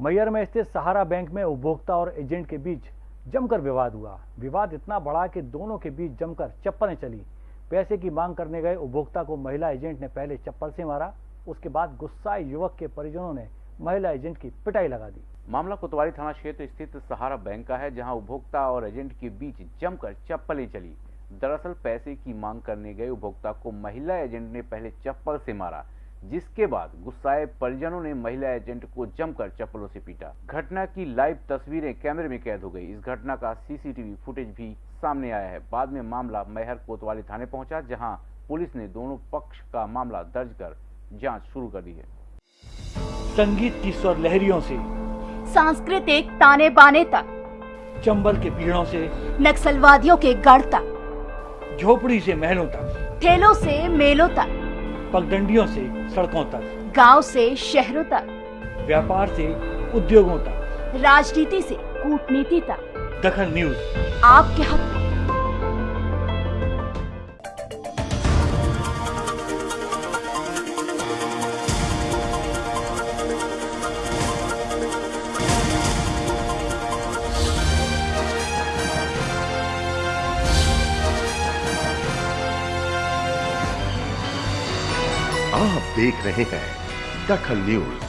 मैयर में स्थित सहारा बैंक में उपभोक्ता और एजेंट के बीच जमकर विवाद हुआ। विवाद इतना बढ़ा कि दोनों के बीच जमकर चप्पलें चली। पैसे की मांग करने गए उपभोक्ता को महिला एजेंट ने पहले चप्पल से मारा, उसके बाद गुस्साए युवक के परिजनों ने महिला एजेंट की पिटाई लगा दी। मामला कोतवाली थाना क्षेत्र स्थित सहारा बैंक का है, जहाँ उपभोक्ता और एजेंट के बीच जमकर चप्पलें चली। दरअसल पैसे की मांग करने गए उपभोक्ता को महिला एजेंट ने पहले चप्पल से मारा। जिसके बाद गुस्साए परिजनों ने महिला एजेंट को जमकर चप्पलों से पीटा। घटना की लाइव तस्वीरें कैमरे में कैद हो गई। इस घटना का सीसीटीवी फुटेज भी सामने आया है। बाद में मामला मैहर कोतवाली थाने पहुँचा जहाँ पुलिस ने दोनों पक्ष का मामला दर्ज कर जाँच शुरू कर दी है। संगीत की स्वर लहरियों से सांस्कृतिक ताने बाने तक चंबल के पीड़ों से नक्सलवादियों के गढ़ तक झोपड़ी से महलों तक। ठेलों से मेलों तक। पगडंडियों से सड़कों तक। गाँव से शहरों तक। व्यापार से उद्योगों तक। राजनीति से कूटनीति तक। दखन न्यूज़। आपके हक आप देख रहे हैं दखल न्यूज़।